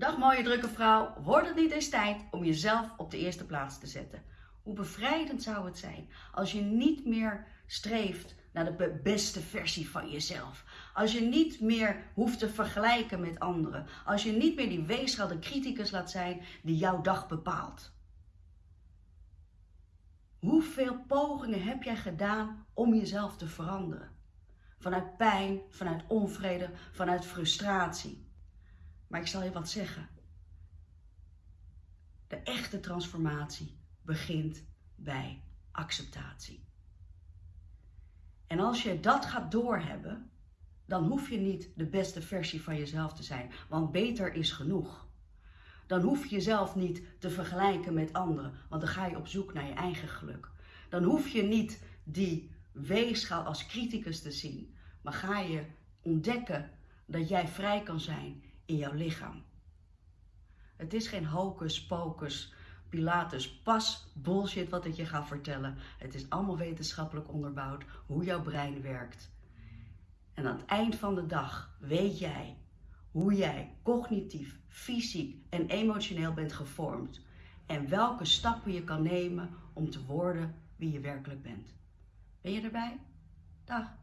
Dag mooie drukke vrouw, wordt het niet eens tijd om jezelf op de eerste plaats te zetten? Hoe bevrijdend zou het zijn als je niet meer streeft naar de beste versie van jezelf. Als je niet meer hoeft te vergelijken met anderen. Als je niet meer die weegschaal, criticus laat zijn die jouw dag bepaalt. Hoeveel pogingen heb jij gedaan om jezelf te veranderen? Vanuit pijn, vanuit onvrede, vanuit frustratie. Maar ik zal je wat zeggen. De echte transformatie begint bij acceptatie. En als je dat gaat doorhebben, dan hoef je niet de beste versie van jezelf te zijn, want beter is genoeg. Dan hoef je jezelf niet te vergelijken met anderen, want dan ga je op zoek naar je eigen geluk. Dan hoef je niet die weegschaal als criticus te zien, maar ga je ontdekken dat jij vrij kan zijn in jouw lichaam. Het is geen hocus pocus, Pilatus, pas bullshit wat ik je ga vertellen. Het is allemaal wetenschappelijk onderbouwd hoe jouw brein werkt. En aan het eind van de dag weet jij hoe jij cognitief, fysiek en emotioneel bent gevormd. En welke stappen je kan nemen om te worden wie je werkelijk bent. Ben je erbij? Dag.